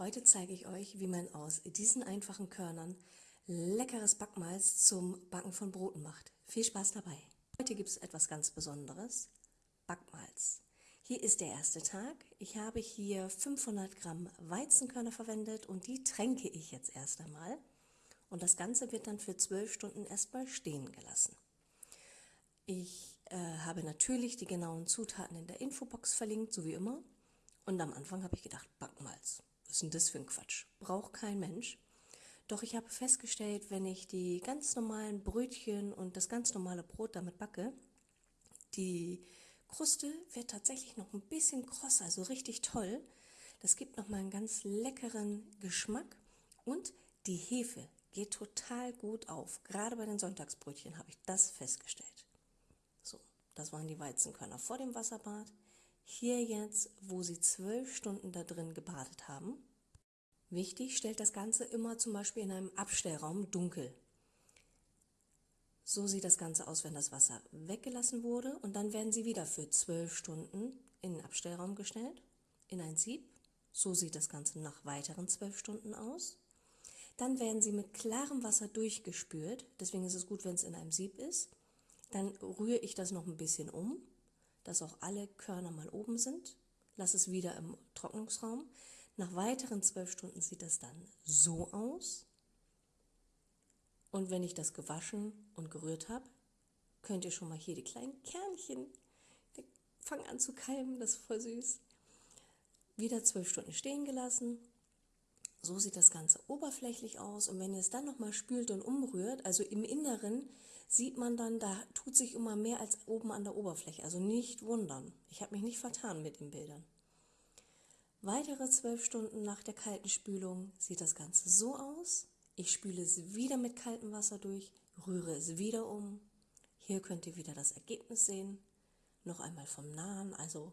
Heute zeige ich euch, wie man aus diesen einfachen Körnern leckeres Backmalz zum Backen von Broten macht. Viel Spaß dabei! Heute gibt es etwas ganz Besonderes, Backmalz. Hier ist der erste Tag. Ich habe hier 500 Gramm Weizenkörner verwendet und die tränke ich jetzt erst einmal. Und das Ganze wird dann für 12 Stunden erstmal stehen gelassen. Ich äh, habe natürlich die genauen Zutaten in der Infobox verlinkt, so wie immer. Und am Anfang habe ich gedacht, Backmalz. Denn das für ein Quatsch? Braucht kein Mensch. Doch ich habe festgestellt, wenn ich die ganz normalen Brötchen und das ganz normale Brot damit backe, die Kruste wird tatsächlich noch ein bisschen krosser, also richtig toll. Das gibt nochmal einen ganz leckeren Geschmack und die Hefe geht total gut auf. Gerade bei den Sonntagsbrötchen habe ich das festgestellt. So, das waren die Weizenkörner vor dem Wasserbad. Hier jetzt, wo Sie zwölf Stunden da drin gebadet haben. Wichtig, stellt das Ganze immer zum Beispiel in einem Abstellraum dunkel. So sieht das Ganze aus, wenn das Wasser weggelassen wurde und dann werden sie wieder für zwölf Stunden in den Abstellraum gestellt, in ein Sieb. So sieht das Ganze nach weiteren zwölf Stunden aus. Dann werden sie mit klarem Wasser durchgespült, deswegen ist es gut, wenn es in einem Sieb ist. Dann rühre ich das noch ein bisschen um dass auch alle Körner mal oben sind. Lass es wieder im Trocknungsraum. Nach weiteren zwölf Stunden sieht das dann so aus. Und wenn ich das gewaschen und gerührt habe, könnt ihr schon mal hier die kleinen Kernchen, die fangen an zu keimen, das ist voll süß. Wieder zwölf Stunden stehen gelassen. So sieht das Ganze oberflächlich aus. Und wenn ihr es dann nochmal spült und umrührt, also im Inneren, sieht man dann, da tut sich immer mehr als oben an der Oberfläche. Also nicht wundern. Ich habe mich nicht vertan mit den Bildern. Weitere zwölf Stunden nach der kalten Spülung sieht das Ganze so aus. Ich spüle es wieder mit kaltem Wasser durch, rühre es wieder um. Hier könnt ihr wieder das Ergebnis sehen. Noch einmal vom Nahen, also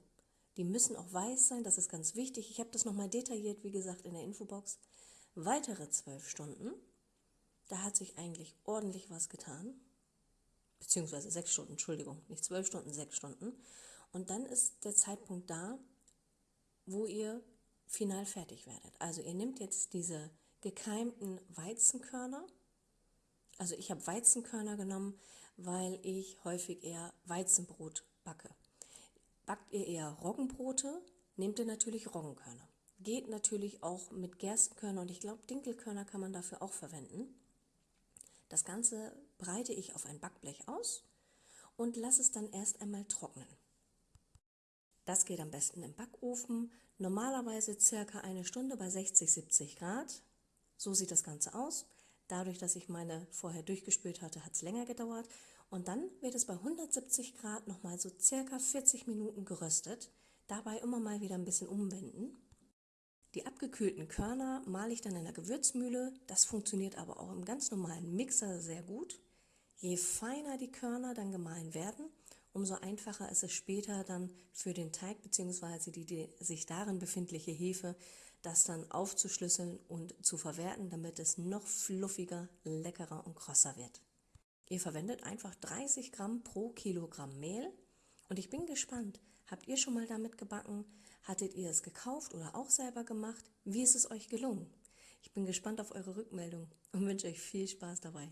die müssen auch weiß sein, das ist ganz wichtig. Ich habe das nochmal detailliert, wie gesagt, in der Infobox. Weitere zwölf Stunden, da hat sich eigentlich ordentlich was getan beziehungsweise sechs Stunden, Entschuldigung, nicht zwölf Stunden, sechs Stunden. Und dann ist der Zeitpunkt da, wo ihr final fertig werdet. Also ihr nehmt jetzt diese gekeimten Weizenkörner. Also ich habe Weizenkörner genommen, weil ich häufig eher Weizenbrot backe. Backt ihr eher Roggenbrote, nehmt ihr natürlich Roggenkörner. Geht natürlich auch mit Gerstenkörner und ich glaube Dinkelkörner kann man dafür auch verwenden. Das Ganze breite ich auf ein Backblech aus und lasse es dann erst einmal trocknen. Das geht am besten im Backofen, normalerweise circa eine Stunde bei 60-70 Grad. So sieht das Ganze aus. Dadurch, dass ich meine vorher durchgespült hatte, hat es länger gedauert. Und dann wird es bei 170 Grad nochmal so circa 40 Minuten geröstet. Dabei immer mal wieder ein bisschen umwenden. Die abgekühlten Körner male ich dann in der Gewürzmühle. Das funktioniert aber auch im ganz normalen Mixer sehr gut. Je feiner die Körner dann gemahlen werden, umso einfacher ist es später dann für den Teig bzw. Die, die sich darin befindliche Hefe, das dann aufzuschlüsseln und zu verwerten, damit es noch fluffiger, leckerer und krosser wird. Ihr verwendet einfach 30 Gramm pro Kilogramm Mehl und ich bin gespannt, habt ihr schon mal damit gebacken? Hattet ihr es gekauft oder auch selber gemacht? Wie ist es euch gelungen? Ich bin gespannt auf eure Rückmeldung und wünsche euch viel Spaß dabei.